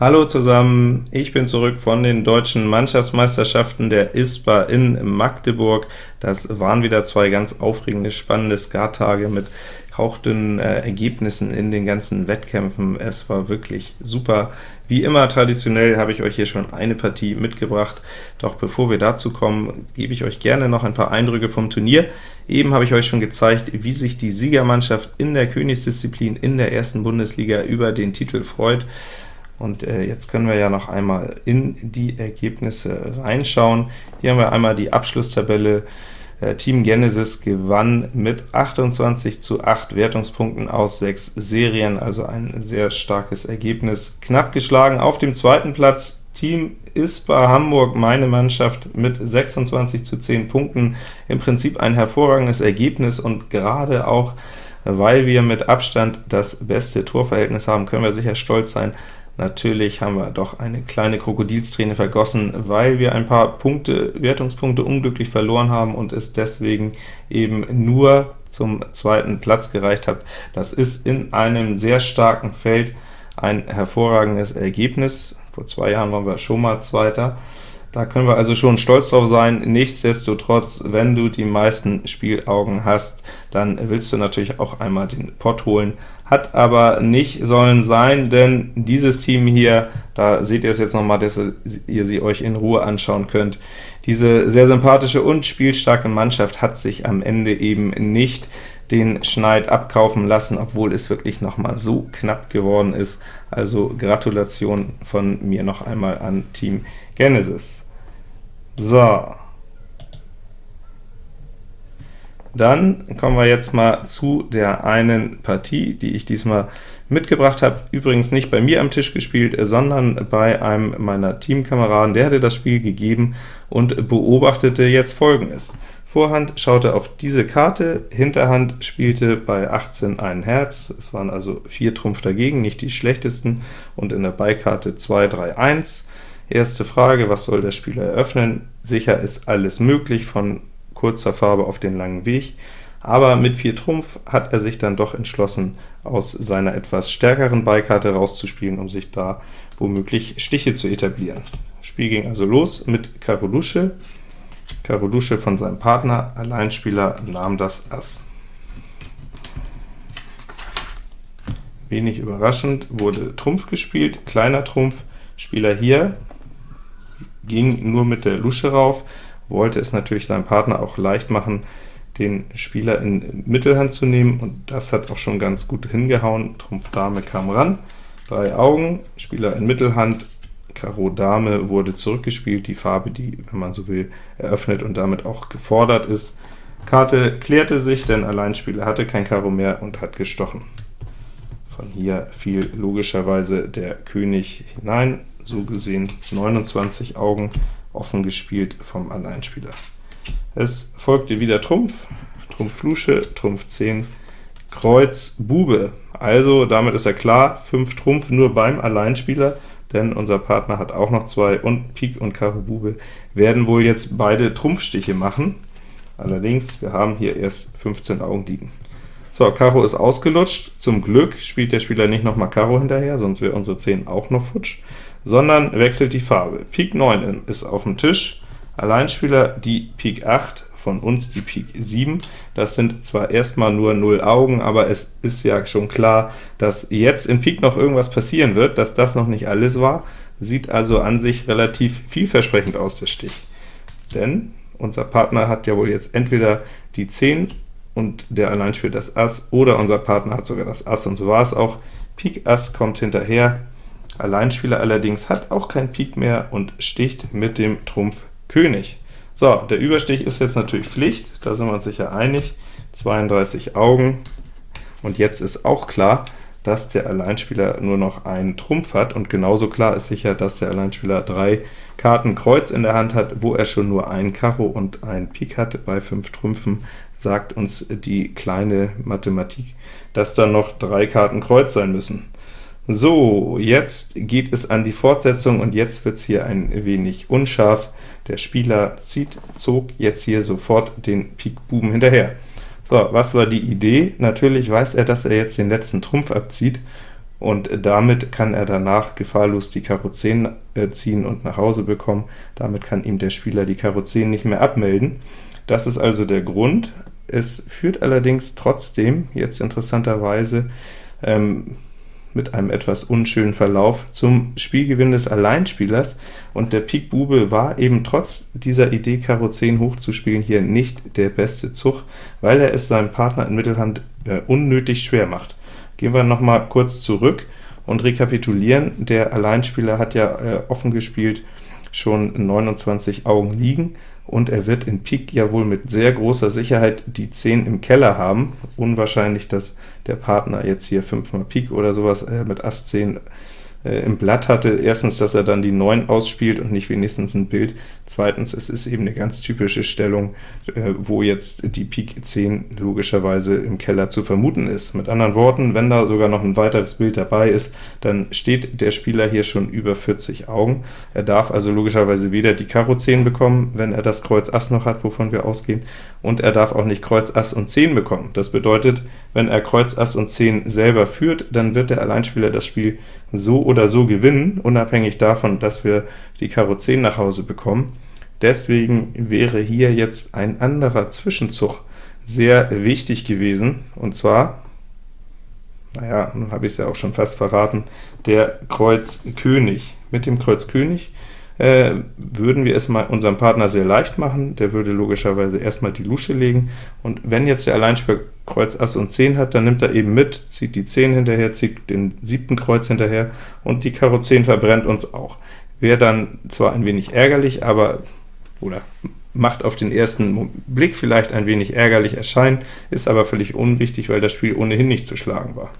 Hallo zusammen, ich bin zurück von den deutschen Mannschaftsmeisterschaften der ISPA in Magdeburg. Das waren wieder zwei ganz aufregende, spannende Skattage mit hauchdünnen äh, Ergebnissen in den ganzen Wettkämpfen. Es war wirklich super. Wie immer traditionell habe ich euch hier schon eine Partie mitgebracht, doch bevor wir dazu kommen, gebe ich euch gerne noch ein paar Eindrücke vom Turnier. Eben habe ich euch schon gezeigt, wie sich die Siegermannschaft in der Königsdisziplin in der ersten Bundesliga über den Titel freut. Und äh, jetzt können wir ja noch einmal in die Ergebnisse reinschauen. Hier haben wir einmal die Abschlusstabelle. Äh, Team Genesis gewann mit 28 zu 8 Wertungspunkten aus 6 Serien, also ein sehr starkes Ergebnis. Knapp geschlagen auf dem zweiten Platz Team ISPA Hamburg, meine Mannschaft, mit 26 zu 10 Punkten. Im Prinzip ein hervorragendes Ergebnis, und gerade auch, weil wir mit Abstand das beste Torverhältnis haben, können wir sicher stolz sein, Natürlich haben wir doch eine kleine Krokodilsträne vergossen, weil wir ein paar Punkte, Wertungspunkte unglücklich verloren haben und es deswegen eben nur zum zweiten Platz gereicht hat. Das ist in einem sehr starken Feld ein hervorragendes Ergebnis. Vor zwei Jahren waren wir schon mal Zweiter. Da können wir also schon stolz drauf sein. Nichtsdestotrotz, wenn du die meisten Spielaugen hast, dann willst du natürlich auch einmal den Pott holen. Hat aber nicht sollen sein, denn dieses Team hier, da seht ihr es jetzt nochmal, dass ihr sie euch in Ruhe anschauen könnt, diese sehr sympathische und spielstarke Mannschaft hat sich am Ende eben nicht den Schneid abkaufen lassen, obwohl es wirklich noch mal so knapp geworden ist. Also Gratulation von mir noch einmal an Team Genesis. So. Dann kommen wir jetzt mal zu der einen Partie, die ich diesmal mitgebracht habe. Übrigens nicht bei mir am Tisch gespielt, sondern bei einem meiner Teamkameraden. Der hatte das Spiel gegeben und beobachtete jetzt folgendes. Vorhand schaute auf diese Karte, Hinterhand spielte bei 18 ein Herz, es waren also 4 Trumpf dagegen, nicht die schlechtesten, und in der Beikarte 2, 3, 1. Erste Frage, was soll der Spieler eröffnen? Sicher ist alles möglich, von kurzer Farbe auf den langen Weg, aber mit 4 Trumpf hat er sich dann doch entschlossen, aus seiner etwas stärkeren Beikarte rauszuspielen, um sich da womöglich Stiche zu etablieren. Spiel ging also los mit Karo Lusche, Karo Lusche von seinem Partner, Alleinspieler, nahm das Ass. Wenig überraschend wurde Trumpf gespielt, kleiner Trumpf, Spieler hier ging nur mit der Lusche rauf, wollte es natürlich seinem Partner auch leicht machen, den Spieler in Mittelhand zu nehmen, und das hat auch schon ganz gut hingehauen. Trumpf Dame kam ran, drei Augen, Spieler in Mittelhand, Karo Dame wurde zurückgespielt, die Farbe, die, wenn man so will, eröffnet und damit auch gefordert ist. Karte klärte sich, denn Alleinspieler hatte kein Karo mehr und hat gestochen. Von hier fiel logischerweise der König hinein, so gesehen 29 Augen offen gespielt vom Alleinspieler. Es folgte wieder Trumpf, Trumpf Lusche, Trumpf 10, Kreuz, Bube. Also damit ist ja klar, 5 Trumpf nur beim Alleinspieler, denn unser Partner hat auch noch zwei, und Pik und Karo Bube werden wohl jetzt beide Trumpfstiche machen. Allerdings, wir haben hier erst 15 Augen liegen. So, Karo ist ausgelutscht. Zum Glück spielt der Spieler nicht nochmal Karo hinterher, sonst wäre unsere 10 auch noch futsch, sondern wechselt die Farbe. Pik 9 ist auf dem Tisch, Alleinspieler die Pik 8, von uns die Pik 7. Das sind zwar erstmal nur 0 Augen, aber es ist ja schon klar, dass jetzt in Pik noch irgendwas passieren wird, dass das noch nicht alles war, sieht also an sich relativ vielversprechend aus, der Stich. Denn unser Partner hat ja wohl jetzt entweder die 10 und der allein spielt das Ass, oder unser Partner hat sogar das Ass, und so war es auch. Pik Ass kommt hinterher, Alleinspieler allerdings hat auch kein Pik mehr und sticht mit dem Trumpf König. So, der Überstich ist jetzt natürlich Pflicht, da sind wir uns sicher einig, 32 Augen, und jetzt ist auch klar, dass der Alleinspieler nur noch einen Trumpf hat, und genauso klar ist sicher, dass der Alleinspieler drei Karten Kreuz in der Hand hat, wo er schon nur ein Karo und ein Pik hat. Bei fünf Trümpfen sagt uns die kleine Mathematik, dass da noch drei Karten Kreuz sein müssen. So, jetzt geht es an die Fortsetzung, und jetzt wird es hier ein wenig unscharf. Der Spieler zieht, zog jetzt hier sofort den Pik Buben hinterher. So, was war die Idee? Natürlich weiß er, dass er jetzt den letzten Trumpf abzieht, und damit kann er danach gefahrlos die Karo 10 äh, ziehen und nach Hause bekommen. Damit kann ihm der Spieler die Karo 10 nicht mehr abmelden. Das ist also der Grund. Es führt allerdings trotzdem, jetzt interessanterweise, ähm, mit einem etwas unschönen Verlauf zum Spielgewinn des Alleinspielers, und der Pik Bube war eben trotz dieser Idee, Karo 10 hochzuspielen, hier nicht der beste Zug, weil er es seinem Partner in Mittelhand äh, unnötig schwer macht. Gehen wir noch mal kurz zurück und rekapitulieren. Der Alleinspieler hat ja äh, offen gespielt schon 29 Augen liegen, und er wird in Pik ja wohl mit sehr großer Sicherheit die 10 im Keller haben. Unwahrscheinlich, dass der Partner jetzt hier 5 mal Pik oder sowas äh, mit Ass 10 äh, im Blatt hatte. Erstens, dass er dann die 9 ausspielt und nicht wenigstens ein Bild. Zweitens, es ist eben eine ganz typische Stellung, äh, wo jetzt die Pik 10 logischerweise im Keller zu vermuten ist. Mit anderen Worten, wenn da sogar noch ein weiteres Bild dabei ist, dann steht der Spieler hier schon über 40 Augen. Er darf also logischerweise weder die Karo 10 bekommen, wenn er das Kreuz Ass noch hat, wovon wir ausgehen, und er darf auch nicht Kreuz Ass und 10 bekommen. Das bedeutet, wenn er Kreuz Ass und 10 selber führt, dann wird der Alleinspieler das Spiel so oder so gewinnen, unabhängig davon, dass wir die Karo 10 nach Hause bekommen. Deswegen wäre hier jetzt ein anderer Zwischenzug sehr wichtig gewesen, und zwar, naja, nun habe ich es ja auch schon fast verraten, der Kreuz König. Mit dem Kreuz König äh, würden wir es mal unserem Partner sehr leicht machen, der würde logischerweise erstmal die Lusche legen, und wenn jetzt der Alleinspieler Kreuz Ass und 10 hat, dann nimmt er eben mit, zieht die 10 hinterher, zieht den siebten Kreuz hinterher, und die Karo 10 verbrennt uns auch. Wäre dann zwar ein wenig ärgerlich, aber oder macht auf den ersten Blick vielleicht ein wenig ärgerlich erscheinen, ist aber völlig unwichtig, weil das Spiel ohnehin nicht zu schlagen war.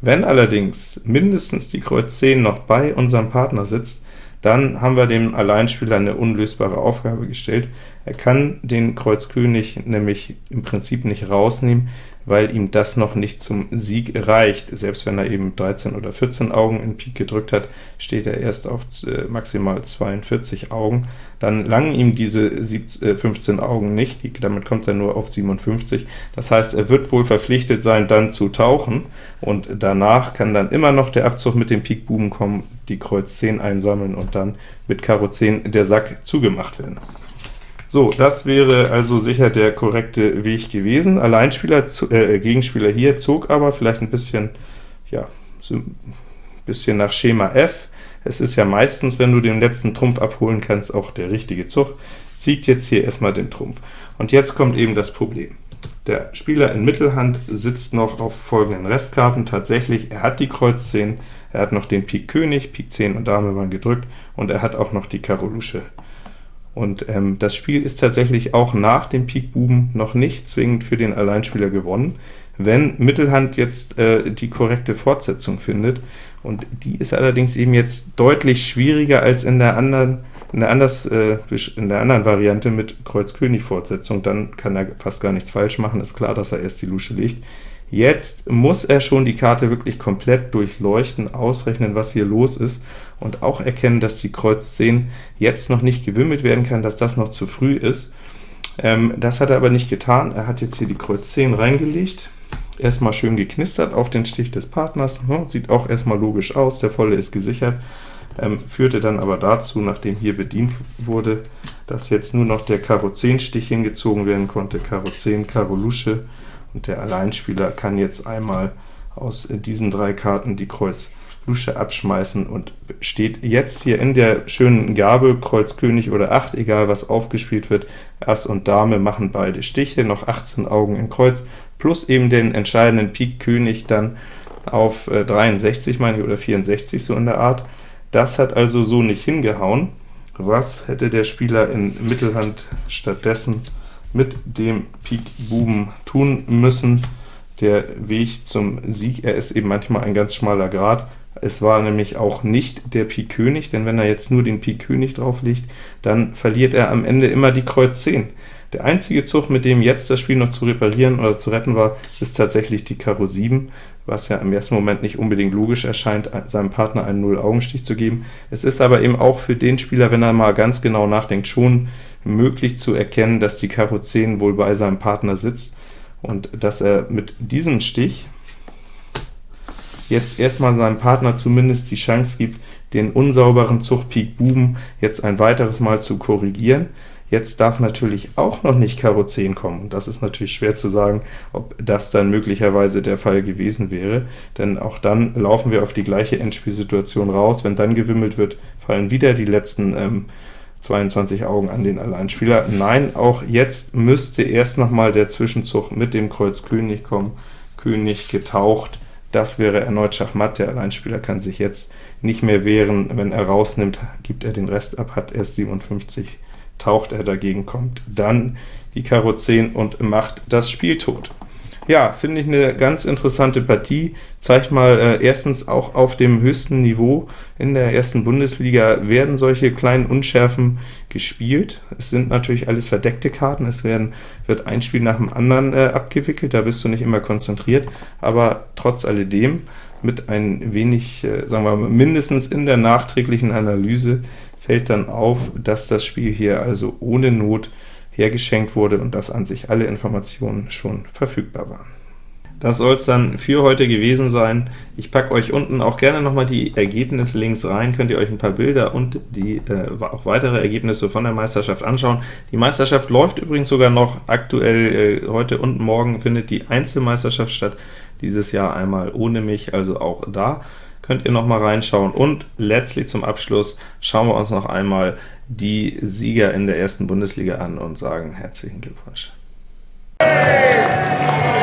Wenn allerdings mindestens die Kreuz 10 noch bei unserem Partner sitzt, dann haben wir dem Alleinspieler eine unlösbare Aufgabe gestellt. Er kann den Kreuz König nämlich im Prinzip nicht rausnehmen, weil ihm das noch nicht zum Sieg reicht. Selbst wenn er eben 13 oder 14 Augen in Pik gedrückt hat, steht er erst auf äh, maximal 42 Augen. Dann langen ihm diese 15 äh, Augen nicht, damit kommt er nur auf 57. Das heißt, er wird wohl verpflichtet sein, dann zu tauchen, und danach kann dann immer noch der Abzug mit dem Pik Buben kommen, die Kreuz 10 einsammeln und dann mit Karo 10 der Sack zugemacht werden. So, das wäre also sicher der korrekte Weg gewesen. Alleinspieler, äh, Gegenspieler hier zog aber vielleicht ein bisschen, ja, ein bisschen nach Schema F. Es ist ja meistens, wenn du den letzten Trumpf abholen kannst, auch der richtige Zug. Zieht jetzt hier erstmal den Trumpf. Und jetzt kommt eben das Problem. Der Spieler in Mittelhand sitzt noch auf folgenden Restkarten. Tatsächlich, er hat die Kreuz 10, er hat noch den Pik König, Pik 10 und Dame waren gedrückt, und er hat auch noch die Karo Lusche und ähm, das Spiel ist tatsächlich auch nach dem Pik Buben noch nicht zwingend für den Alleinspieler gewonnen, wenn Mittelhand jetzt äh, die korrekte Fortsetzung findet, und die ist allerdings eben jetzt deutlich schwieriger als in der anderen in der, anders, äh, in der anderen Variante mit Kreuz König Fortsetzung, dann kann er fast gar nichts falsch machen, ist klar, dass er erst die Lusche legt. Jetzt muss er schon die Karte wirklich komplett durchleuchten, ausrechnen, was hier los ist, und auch erkennen, dass die Kreuz 10 jetzt noch nicht gewimmelt werden kann, dass das noch zu früh ist. Ähm, das hat er aber nicht getan. Er hat jetzt hier die Kreuz 10 reingelegt, erstmal schön geknistert auf den Stich des Partners, hm, sieht auch erstmal logisch aus, der Volle ist gesichert, ähm, führte dann aber dazu, nachdem hier bedient wurde, dass jetzt nur noch der Karo 10 Stich hingezogen werden konnte, Karo 10, Karo Lusche, und der Alleinspieler kann jetzt einmal aus diesen drei Karten die Kreuz Lusche abschmeißen und steht jetzt hier in der schönen Gabel, Kreuz König oder 8, egal was aufgespielt wird, Ass und Dame machen beide Stiche, noch 18 Augen in Kreuz, plus eben den entscheidenden Pik König dann auf 63, äh, meine ich, oder 64, so in der Art. Das hat also so nicht hingehauen. Was hätte der Spieler in Mittelhand stattdessen mit dem Pik Buben tun müssen. Der Weg zum Sieg, er ist eben manchmal ein ganz schmaler Grad. Es war nämlich auch nicht der Pik König, denn wenn er jetzt nur den Pik König drauflegt, dann verliert er am Ende immer die Kreuz 10. Der einzige Zug, mit dem jetzt das Spiel noch zu reparieren oder zu retten war, ist tatsächlich die Karo 7, was ja im ersten Moment nicht unbedingt logisch erscheint, seinem Partner einen Null-Augenstich zu geben. Es ist aber eben auch für den Spieler, wenn er mal ganz genau nachdenkt, schon möglich zu erkennen, dass die Karo 10 wohl bei seinem Partner sitzt und dass er mit diesem Stich jetzt erstmal seinem Partner zumindest die Chance gibt, den unsauberen Zug Pik Buben jetzt ein weiteres Mal zu korrigieren. Jetzt darf natürlich auch noch nicht Karo 10 kommen, und das ist natürlich schwer zu sagen, ob das dann möglicherweise der Fall gewesen wäre, denn auch dann laufen wir auf die gleiche Endspielsituation raus. Wenn dann gewimmelt wird, fallen wieder die letzten ähm, 22 Augen an den Alleinspieler. Nein, auch jetzt müsste erst noch mal der Zwischenzug mit dem Kreuz König kommen, König getaucht, das wäre erneut Schachmatt, der Alleinspieler kann sich jetzt nicht mehr wehren, wenn er rausnimmt, gibt er den Rest ab, hat erst 57 taucht er dagegen, kommt dann die Karo 10 und macht das Spiel tot. Ja, finde ich eine ganz interessante Partie, zeigt mal äh, erstens auch auf dem höchsten Niveau in der ersten Bundesliga werden solche kleinen Unschärfen gespielt. Es sind natürlich alles verdeckte Karten, es werden, wird ein Spiel nach dem anderen äh, abgewickelt, da bist du nicht immer konzentriert, aber trotz alledem mit ein wenig, äh, sagen wir mal, mindestens in der nachträglichen Analyse fällt dann auf, dass das Spiel hier also ohne Not hergeschenkt wurde und dass an sich alle Informationen schon verfügbar waren. Das soll es dann für heute gewesen sein. Ich packe euch unten auch gerne nochmal die Ergebnislinks rein, könnt ihr euch ein paar Bilder und die äh, auch weitere Ergebnisse von der Meisterschaft anschauen. Die Meisterschaft läuft übrigens sogar noch aktuell, äh, heute und morgen findet die Einzelmeisterschaft statt, dieses Jahr einmal ohne mich, also auch da könnt ihr noch mal reinschauen. Und letztlich zum Abschluss schauen wir uns noch einmal die Sieger in der ersten Bundesliga an und sagen herzlichen Glückwunsch. Hey!